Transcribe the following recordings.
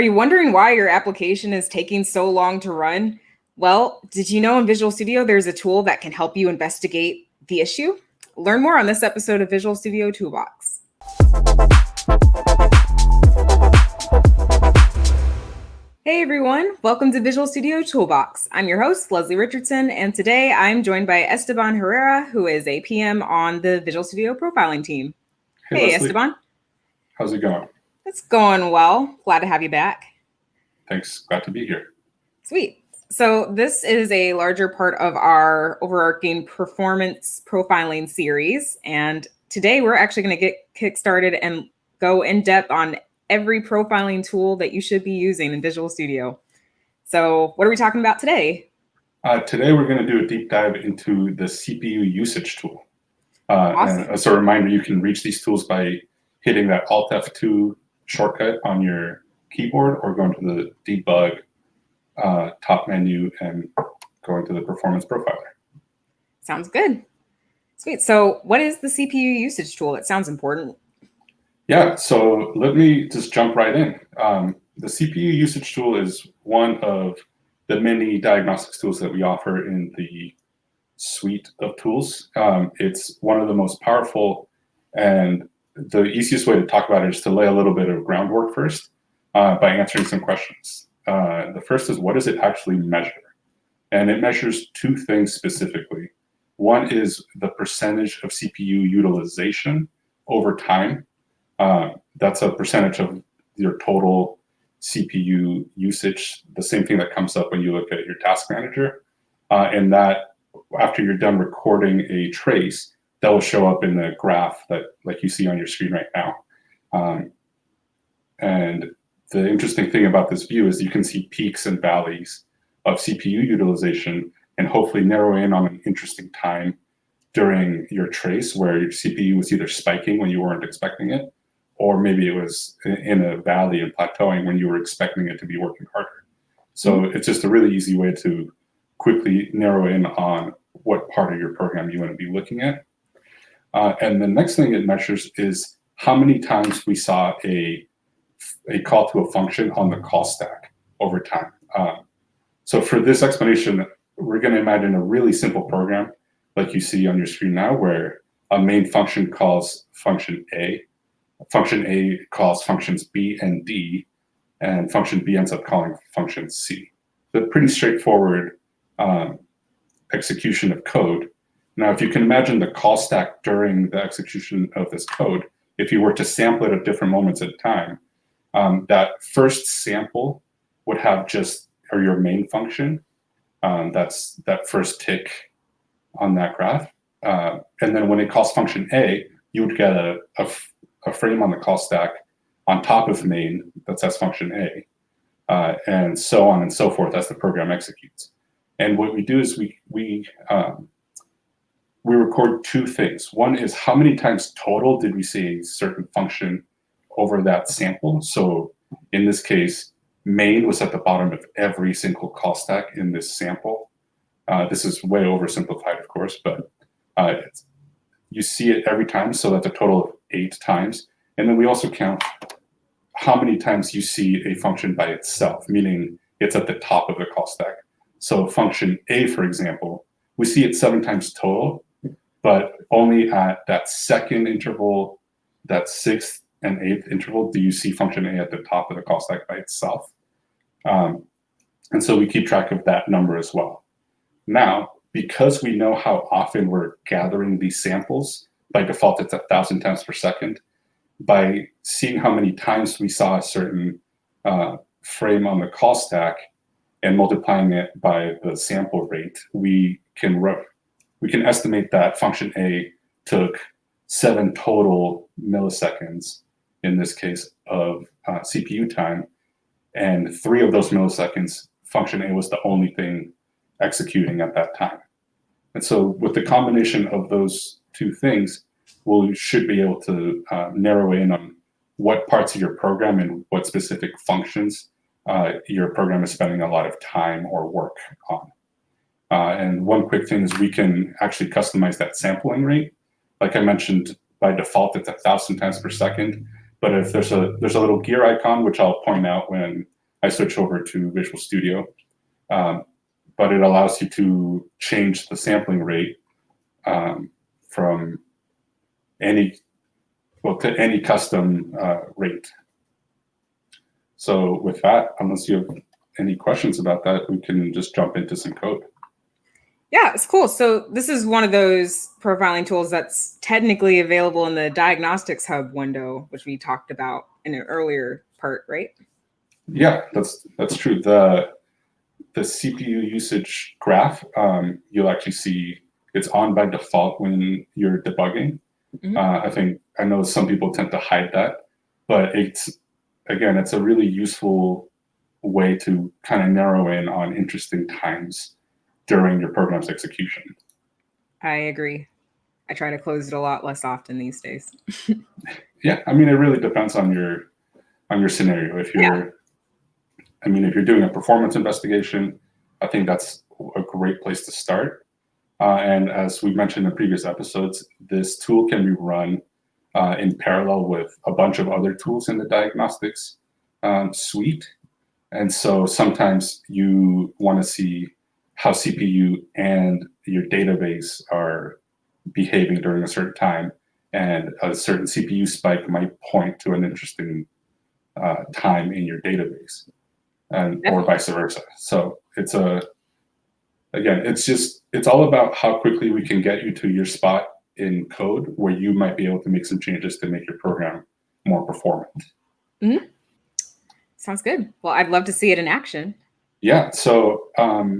Are you wondering why your application is taking so long to run? Well, did you know in Visual Studio there's a tool that can help you investigate the issue? Learn more on this episode of Visual Studio Toolbox. Hey everyone, welcome to Visual Studio Toolbox. I'm your host, Leslie Richardson, and today I'm joined by Esteban Herrera, who is a PM on the Visual Studio profiling team. Hey, hey Esteban. How's it going? It's going well. Glad to have you back. Thanks. Glad to be here. Sweet. So this is a larger part of our overarching performance profiling series. And today we're actually going to get kick-started and go in depth on every profiling tool that you should be using in Visual Studio. So what are we talking about today? Uh, today we're going to do a deep dive into the CPU usage tool. Uh, awesome. as a reminder, you can reach these tools by hitting that Alt F2 shortcut on your keyboard or going to the debug uh, top menu and going to the performance profiler. Sounds good. Sweet. So what is the CPU usage tool? It sounds important. Yeah, so let me just jump right in. Um, the CPU usage tool is one of the many diagnostics tools that we offer in the suite of tools. Um, it's one of the most powerful and the easiest way to talk about it is to lay a little bit of groundwork first uh, by answering some questions. Uh, the first is what does it actually measure? And it measures two things specifically. One is the percentage of CPU utilization over time. Uh, that's a percentage of your total CPU usage, the same thing that comes up when you look at your task manager. Uh, and that after you're done recording a trace, that will show up in the graph that like you see on your screen right now. Um, and the interesting thing about this view is you can see peaks and valleys of CPU utilization and hopefully narrow in on an interesting time during your trace where your CPU was either spiking when you weren't expecting it, or maybe it was in a valley and plateauing when you were expecting it to be working harder. So mm -hmm. it's just a really easy way to quickly narrow in on what part of your program you want to be looking at. Uh, and the next thing it measures is how many times we saw a, a call to a function on the call stack over time. Uh, so for this explanation, we're going to imagine a really simple program like you see on your screen now, where a main function calls function A, function A calls functions B and D, and function B ends up calling function C. So pretty straightforward um, execution of code. Now, if you can imagine the call stack during the execution of this code, if you were to sample it at different moments at time, um, that first sample would have just, or your main function, um, that's that first tick on that graph. Uh, and then when it calls function A, you would get a, a, a, frame on the call stack on top of main that says function A, uh, and so on and so forth as the program executes. And what we do is we, we um, we record two things. One is how many times total did we see a certain function over that sample. So in this case, main was at the bottom of every single call stack in this sample. Uh, this is way oversimplified, of course, but uh, you see it every time, so that's a total of eight times. And then we also count how many times you see a function by itself, meaning it's at the top of the call stack. So function A, for example, we see it seven times total, but only at that second interval, that sixth and eighth interval, do you see function A at the top of the call stack by itself. Um, and so we keep track of that number as well. Now, because we know how often we're gathering these samples, by default it's a thousand times per second, by seeing how many times we saw a certain uh, frame on the call stack and multiplying it by the sample rate, we can we can estimate that function A took seven total milliseconds, in this case, of uh, CPU time. And three of those milliseconds, function A was the only thing executing at that time. And so with the combination of those two things, we should be able to uh, narrow in on what parts of your program and what specific functions uh, your program is spending a lot of time or work on. Uh, and one quick thing is we can actually customize that sampling rate. Like I mentioned, by default, it's a thousand times per second. but if there's a there's a little gear icon, which I'll point out when I switch over to Visual Studio, um, but it allows you to change the sampling rate um, from any well to any custom uh, rate. So with that, unless you have any questions about that, we can just jump into some code. Yeah, it's cool. So this is one of those profiling tools that's technically available in the Diagnostics Hub window, which we talked about in an earlier part, right? Yeah, that's that's true. The the CPU usage graph, um, you'll actually see it's on by default when you're debugging. Mm -hmm. uh, I think I know some people tend to hide that, but it's again, it's a really useful way to kind of narrow in on interesting times during your program's execution. I agree. I try to close it a lot less often these days. yeah, I mean, it really depends on your on your scenario. If you're, yeah. I mean, if you're doing a performance investigation, I think that's a great place to start. Uh, and as we mentioned in previous episodes, this tool can be run uh, in parallel with a bunch of other tools in the diagnostics um, suite. And so sometimes you want to see how CPU and your database are behaving during a certain time. And a certain CPU spike might point to an interesting uh, time in your database and or vice versa. So it's a, again, it's just, it's all about how quickly we can get you to your spot in code where you might be able to make some changes to make your program more performant. Mm -hmm. Sounds good. Well, I'd love to see it in action. Yeah. So um,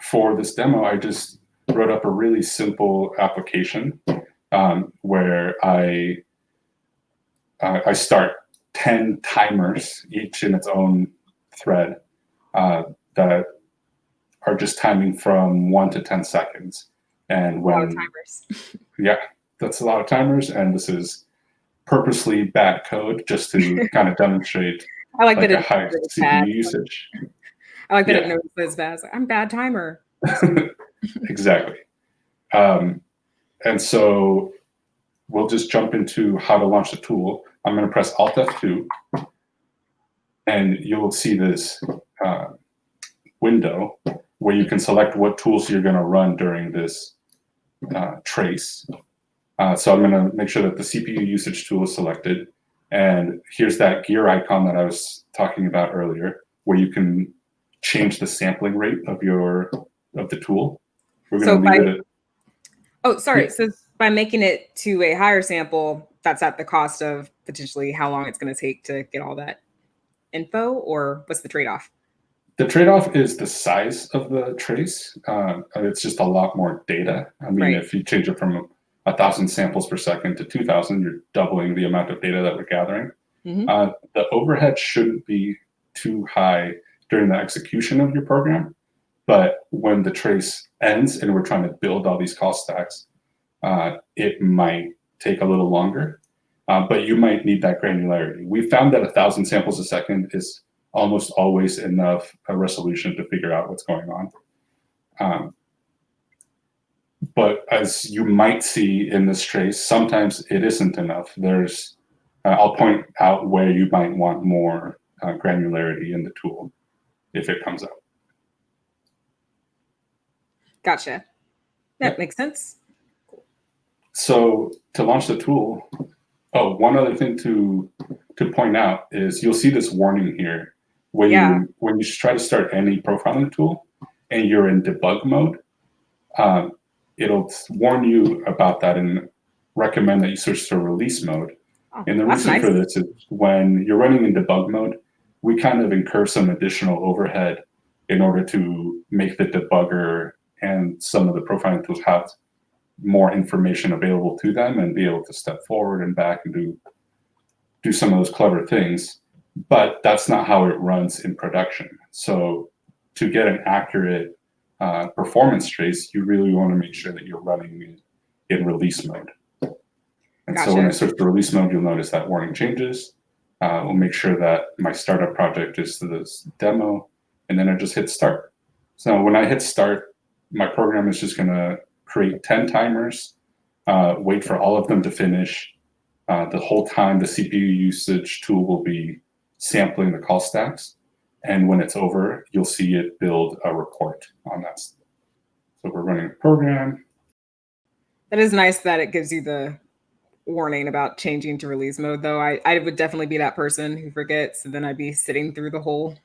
for this demo, I just wrote up a really simple application um, where I uh, I start 10 timers, each in its own thread, uh, that are just timing from one to 10 seconds. And when, timers. yeah, that's a lot of timers. And this is purposely bad code just to kind of demonstrate I like, like that a high CPU usage. I like that yeah. it knows as fast. I'm bad timer. exactly. Um, and so we'll just jump into how to launch the tool. I'm going to press Alt F2, and you'll see this uh, window where you can select what tools you're going to run during this uh, trace. Uh, so I'm going to make sure that the CPU usage tool is selected. And here's that gear icon that I was talking about earlier, where you can change the sampling rate of your of the tool. We're going so to leave it. At, oh, sorry. Yeah. So by making it to a higher sample, that's at the cost of potentially how long it's going to take to get all that info, or what's the trade off? The trade off is the size of the trace. Uh, it's just a lot more data. I mean, right. if you change it from a thousand samples per second to 2000, you're doubling the amount of data that we're gathering. Mm -hmm. uh, the overhead shouldn't be too high during the execution of your program. But when the trace ends and we're trying to build all these call stacks, uh, it might take a little longer, uh, but you might need that granularity. We found that a thousand samples a second is almost always enough resolution to figure out what's going on. Um, but as you might see in this trace, sometimes it isn't enough. There's, uh, I'll point out where you might want more uh, granularity in the tool if it comes out. Gotcha. That yeah. makes sense. So to launch the tool, oh, one other thing to to point out is you'll see this warning here when yeah. you when you try to start any profiling tool and you're in debug mode. Um, it'll warn you about that and recommend that you switch to release mode. Oh, and the reason nice. for this is when you're running in debug mode, we kind of incur some additional overhead in order to make the debugger and some of the profiling tools have more information available to them and be able to step forward and back and do do some of those clever things. But that's not how it runs in production. So to get an accurate uh, performance trace, you really want to make sure that you're running in, release mode. And gotcha. so when I switch to release mode, you'll notice that warning changes. Uh, we'll make sure that my startup project is this demo, and then I just hit start. So when I hit start, my program is just going to create 10 timers, uh, wait for all of them to finish, Uh, the whole time, the CPU usage tool will be sampling the call stacks. And when it's over, you'll see it build a report on that. So we're running a program. That is nice that it gives you the warning about changing to release mode, though. I, I would definitely be that person who forgets, and then I'd be sitting through the whole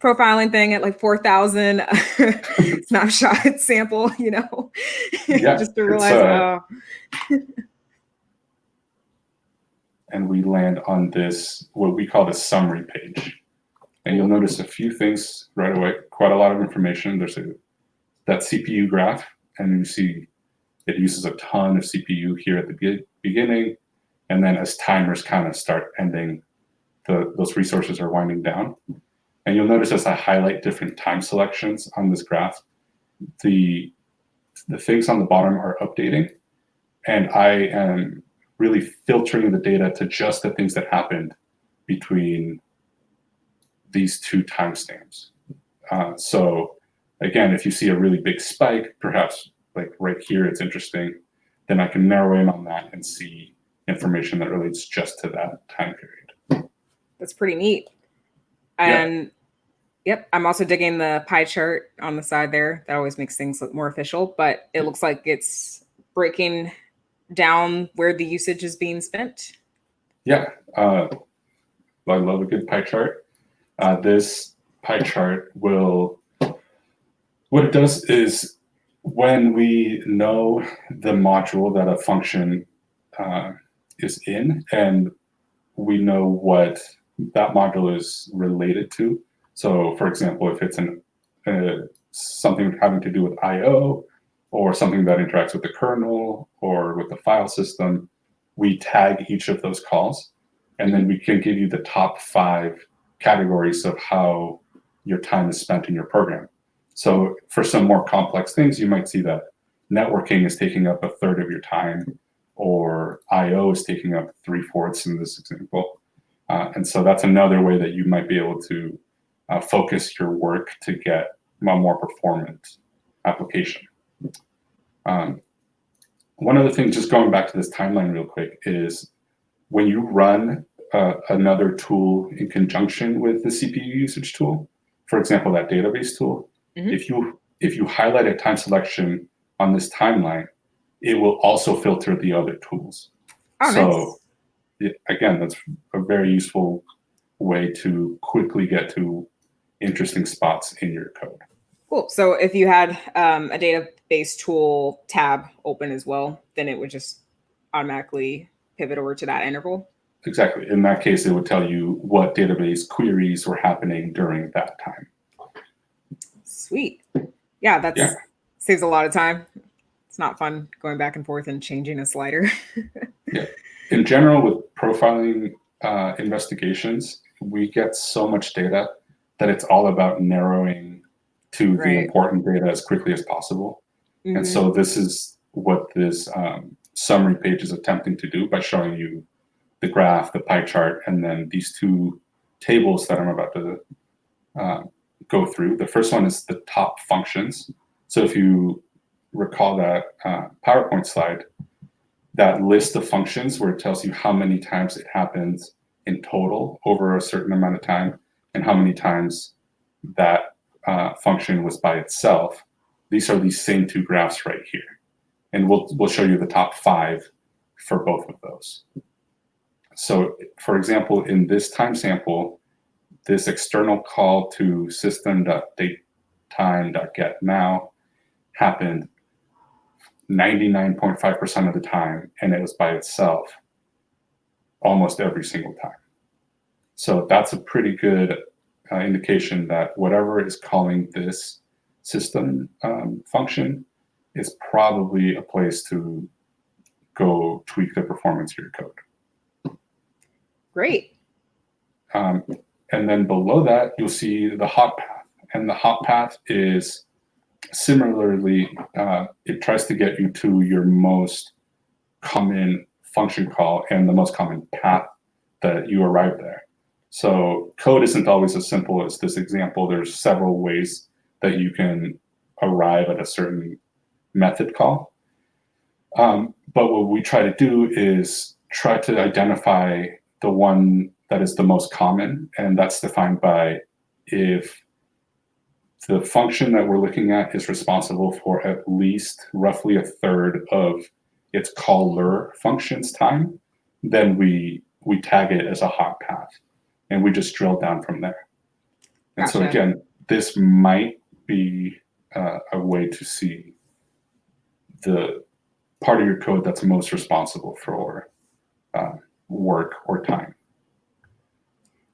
profiling thing at like 4,000 snapshot sample, you know, Yeah, just to realize, uh, oh, and we land on this, what we call the summary page. And you'll notice a few things right away, quite a lot of information. There's a, that CPU graph, and you see it uses a ton of CPU here at the be- beginning. And then as timers kind of start ending, the, those resources are winding down. And you'll notice as I highlight different time selections on this graph, the, the things on the bottom are updating. And I am really filtering the data to just the things that happened between these two timestamps. Uh, so again, if you see a really big spike, perhaps like right here, it's interesting, then I can narrow in on that and see information that relates just to that time period. that's pretty neat. Yeah. And yep, I'm also digging the pie chart on the side there. That always makes things look more official, but it looks like it's breaking down where the usage is being spent. Yeah, uh, I love a good pie chart. Uh, this pie chart will, what it does is when we know the module that a function uh, is in and we know what that module is related to. So for example, if it's an, uh, something having to do with IO or something that interacts with the kernel or with the file system, we tag each of those calls and then we can give you the top five categories of how your time is spent in your program. So for some more complex things, you might see that networking is taking up a third of your time or IO is taking up three fourths in this example. Uh, and so that's another way that you might be able to uh, focus your work to get a more performant application. Um, one other thing, just going back to this timeline real quick, is when you run uh, another tool in conjunction with the CPU usage tool, for example, that database tool, Mhm. if you if you highlight a time selection on this timeline, it will also filter the other tools. Oh, so nice. yeah, again, that's a very useful way to quickly get to interesting spots in your code. Cool. So if you had um, a database tool tab open as well, then it would just automatically pivot over to that interval. Exactly. In that case, it would tell you what database queries were happening during that time. Sweet. Yeah, that's Yeah. saves a lot of time. It's not fun going back and forth and changing a slider. yeah. In general, with profiling uh, investigations, we get so much data that it's all about narrowing to the important data as quickly as possible. And Mhm. so this is what this um, summary page is attempting to do by showing you the graph, the pie chart, and then these two tables that I'm about to uh, go through. The first one is the top functions. So if you recall that uh, PowerPoint slide, that list of functions where it tells you how many times it happens in total over a certain amount of time and how many times that uh, function was by itself. These are these same two graphs right here. And we'll, we'll show you the top five for both of those. So for example, in this time sample, this external call to system.datetime.getNow happened 99.5% of the time, and it was by itself almost every single time. So that's a pretty good uh, indication that whatever is calling this system um, function is probably a place to go tweak the performance of your code. Great. Um, and then below that, you'll see the hot path. And the hot path is similarly, uh, it tries to get you to your most common function call and the most common path that you arrive there. So code isn't always as simple as this example. There's several ways that you can arrive at a certain method call. Um, but what we try to do is try to identify the one that is the most common, and that's defined by if the function that we're looking at is responsible for at least roughly a third of its caller function's time, then we we tag it as a hot path, and we just drill down from there. And so again, this might be uh, a way to see the part of your code that's most responsible for uh, work or time.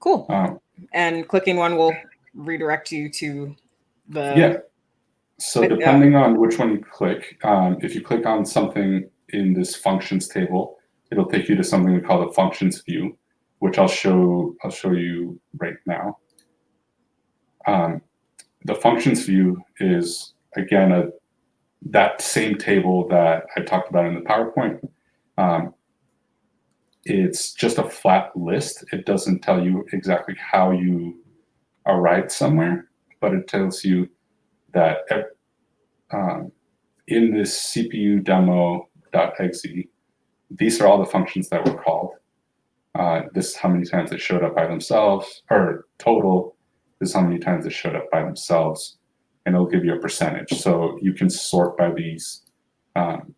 Cool. Um, And clicking one will redirect you to the yeah. So uh, depending on which one you click, um, if you click on something in this functions table, it'll take you to something we call the functions view, which I'll show I'll show you right now. Um, the functions view is again a that same table that I talked about in the PowerPoint. Um, it's just a flat list. It doesn't tell you exactly how you arrived somewhere, but it tells you that um, in this CPU demo.exe, these are all the functions that were called. Uh, this is how many times they showed up by themselves, or total. This is how many times they showed up by themselves, and it'll give you a percentage. So you can sort by these um,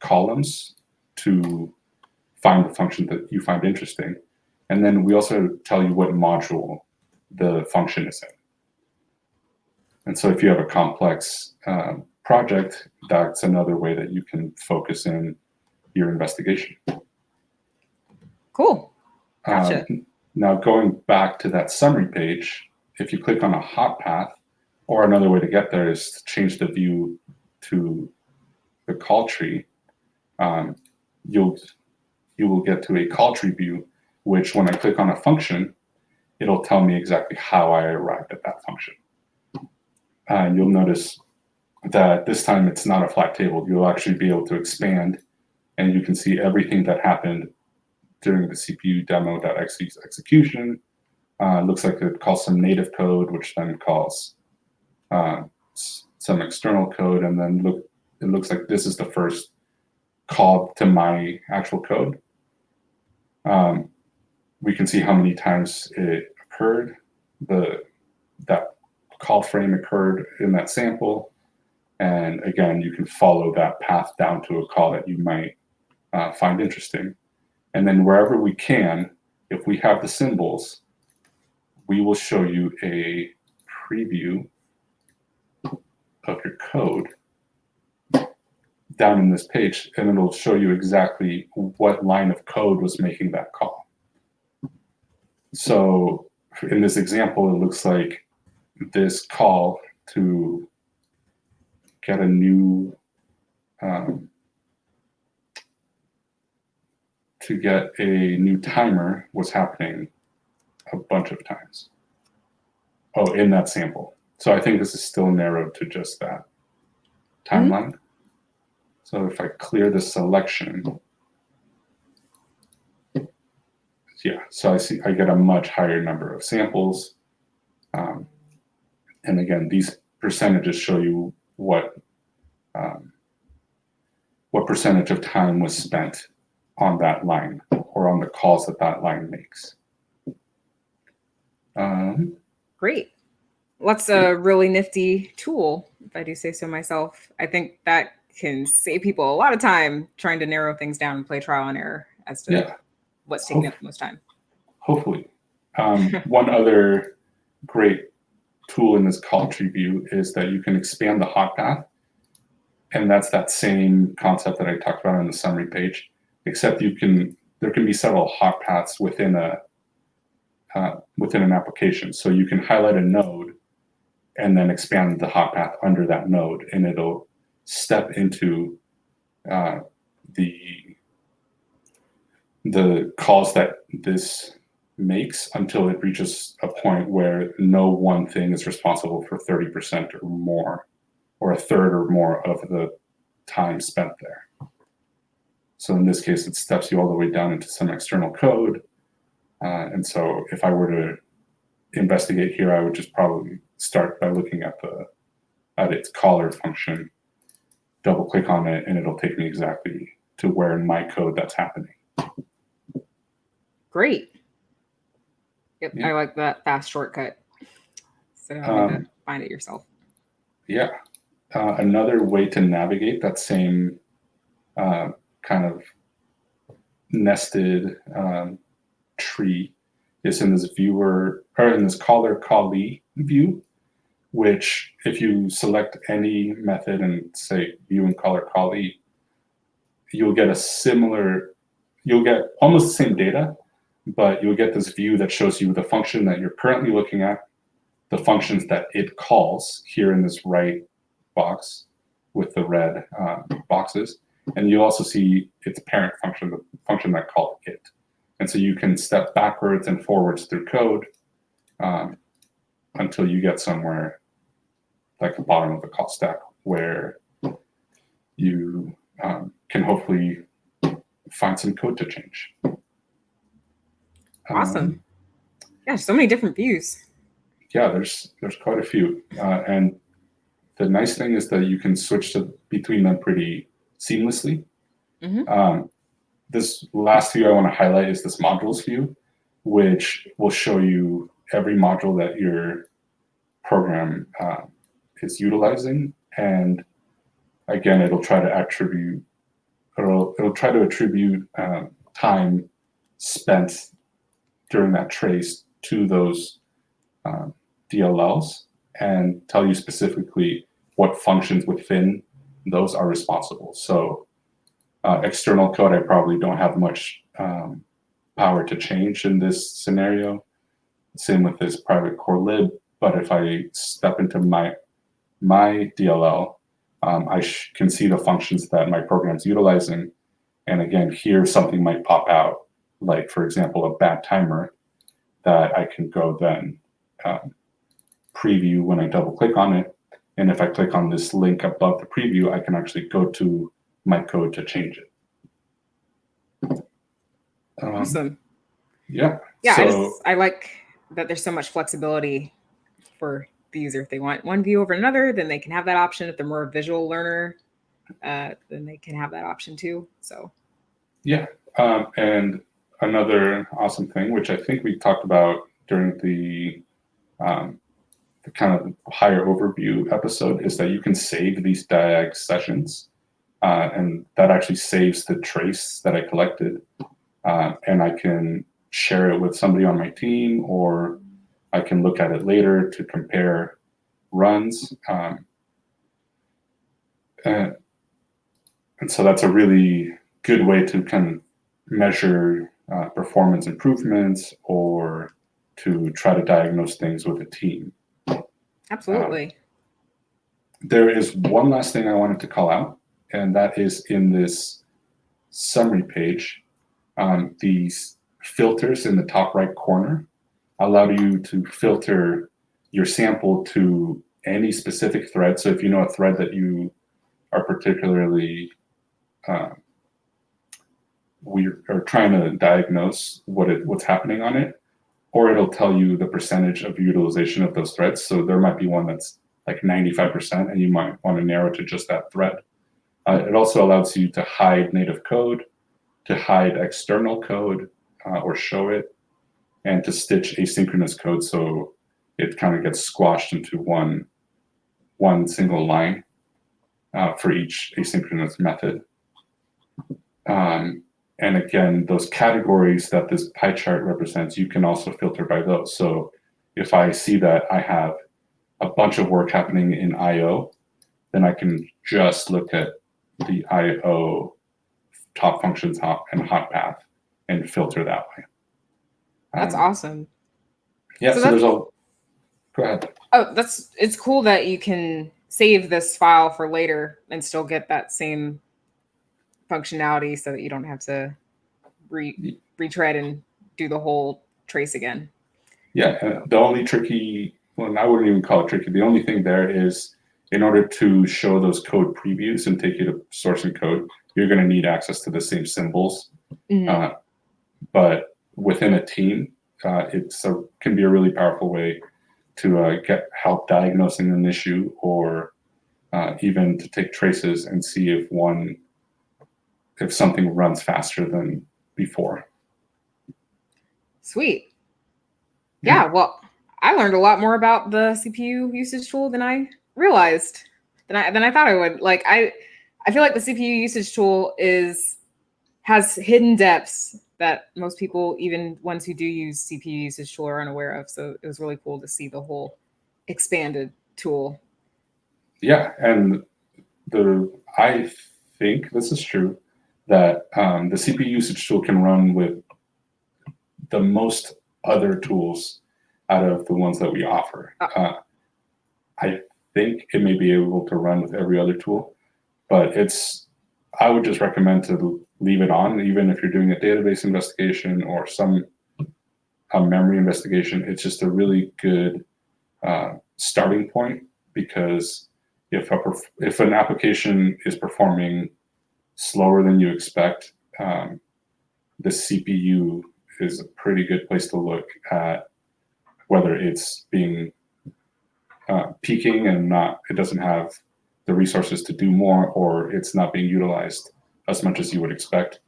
columns to find the function that you find interesting. And then we also tell you what module the function is in. And so if you have a complex um, project, that's another way that you can focus in your investigation. cool. Gotcha. Um, now going back to that summary page, if you click on a hot path, or another way to get there is to change the view to the call tree, um, you'll you will get to a call tree view, which when I click on a function, it'll tell me exactly how I arrived at that function. And you'll notice that this time it's not a flat table. You'll actually be able to expand and you can see everything that happened during the CPU demo.exe execution. Uh, looks like it calls some native code, which then calls uh, some external code. And then look, it looks like this is the first call to my actual code. Um, we can see how many times it occurred. The that call frame occurred in that sample. And again, you can follow that path down to a call that you might uh, find interesting. And then wherever we can, if we have the symbols, we will show you a preview of your code down in this page, and it'll show you exactly what line of code was making that call. So in this example, it looks like this call to get a new um, to get a new timer was happening a bunch of times. Oh, in that sample. So I think this is still narrowed to just that timeline. So if I clear the selection, yeah, so I see I get a much higher number of samples. Um, and again, these percentages show you what um, what percentage of time was spent on that line or on the calls that that line makes. Um, Great. What's a really nifty tool, if I do say so myself? I think that can save people a lot of time trying to narrow things down and play trial and error as to yeah, what's taking up the most time. hopefully. Um, one other great tool in this call tree view is that you can expand the hot path. And that's that same concept that I talked about on the summary page, except you can, there can be several hot paths within a, uh, within an application. So you can highlight a node and then expand the hot path under that node and it'll step into uh, the the calls that this makes until it reaches a point where no one thing is responsible for 30% or more, or a third or more of the time spent there. So in this case, it steps you all the way down into some external code. Uh, and so if I were to investigate here, I would just probably start by looking at the at its caller function, double click on it, and it'll take me exactly to where in my code that's happening. Great. Yep, Yeah. I like that fast shortcut. Of having Um, to find it yourself. Yeah. Uh, another way to navigate that same uh, kind of nested um, tree is in this viewer or in this caller callee view, which if you select any method and say view and caller callee, you'll get a similar, you'll get almost the same data, but you'll get this view that shows you the function that you're currently looking at, the functions that it calls here in this right box with the red uh, boxes. And you'll also see its parent function, the function that called it. And so you can step backwards and forwards through code um, until you get somewhere like the bottom of the call stack where you um, can hopefully find some code to change. Um, Awesome. Yeah, so many different views. yeah, there's there's quite a few, uh, and the nice thing is that you can switch to between them pretty seamlessly. Mhm. Um, this last view I want to highlight is this modules view, which will show you every module that your program uh, is utilizing, and again, it'll try to attribute, it'll it'll try to attribute um, time spent during that trace to those um, DLLs and tell you specifically what functions within those are responsible. So uh, external code, I probably don't have much um, power to change in this scenario. Same with this private core lib, but if I step into my my DLL, um, I sh- can see the functions that my program's utilizing. And again, here something might pop out, like for example, a bad timer that I can go then um, preview when I double click on it. And if I click on this link above the preview, I can actually go to my code to change it. Um, Awesome. Yeah. Yeah, I, just, I like that there's so much flexibility for the user. If they want one view over another, then they can have that option. If they're more a visual learner, uh, then they can have that option too. So yeah. Um, and another awesome thing, which I think we talked about during the um, the kind of higher overview episode, is that you can save these diag sessions, uh, and that actually saves the trace that I collected, uh, and I can share it with somebody on my team, or I can look at it later to compare runs. Um, and, and so that's a really good way to kind of measure uh, performance improvements or to try to diagnose things with a team. absolutely. There is one last thing I wanted to call out, and that is in this summary page. Um, these filters in the top right corner allow you to filter your sample to any specific thread. So if you know a thread that you are particularly uh, we are trying to diagnose what it what's happening on it, or it'll tell you the percentage of utilization of those threads. So there might be one that's like 95%, and you might want to narrow to just that thread. Uh, it also allows you to hide native code, to hide external code uh, or show it, and to stitch asynchronous code so it kind of gets squashed into one one single line uh, for each asynchronous method. Um, and again, those categories that this pie chart represents, you can also filter by those. So if I see that I have a bunch of work happening in IO, then I can just look at the IO top functions hot and hot path and filter that way. That's Um, awesome. Yeah, So so, there's that's- a, go ahead. Oh, that's it's cool that you can save this file for later and still get that same functionality so that you don't have to re retread and do the whole trace again. Yeah, uh, the only tricky, well, I wouldn't even call it tricky. The only thing there is in order to show those code previews and take you to source and code, you're going to need access to the same symbols. Mhm. Uh, but within a team, uh, it's a, can be a really powerful way to uh, get help diagnosing an issue or uh, even to take traces and see if one, if something runs faster than before. Sweet. Yeah, well, I learned a lot more about the CPU usage tool than I realized than I than I thought I would. Like I I feel like the CPU usage tool is has hidden depths that most people, even ones who do use CPU usage tool, are unaware of. So it was really cool to see the whole expanded tool. Yeah, and the I think this is true that um, the CPU usage tool can run with the most other tools out of the ones that we offer. Uh, I think it may be able to run with every other tool, but it's I would just recommend to leave it on, even if you're doing a database investigation or some a memory investigation. It's just a really good uh, starting point because if a if an application is performing slower than you expect, um, the CPU is a pretty good place to look at whether it's being uh, peaking and not it doesn't have the resources to do more or it's not being utilized as much as you would expect.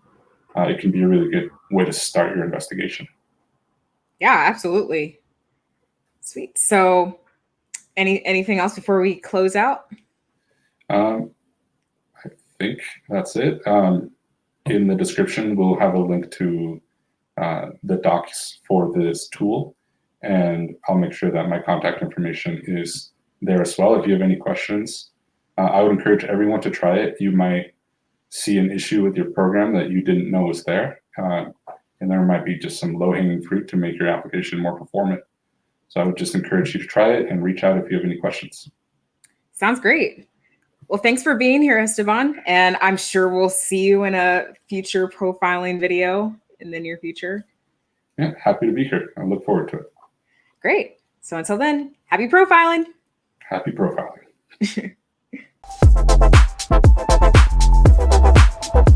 Uh, it can be a really good way to start your investigation. Yeah, absolutely. Sweet. So any anything else before we close out? Um, I think that's it. Um, in the description, we'll have a link to uh, the docs for this tool, and I'll make sure that my contact information is there as well. If you have any questions, uh, I would encourage everyone to try it. You might see an issue with your program that you didn't know was there, uh, and there might be just some low-hanging fruit to make your application more performant. So I would just encourage you to try it and reach out if you have any questions. Sounds great. Well, thanks for being here, Esteban. And I'm sure we'll see you in a future profiling video in the near future. Yeah, happy to be here. I look forward to it. Great. So until then, happy profiling. Happy profiling. Thank you.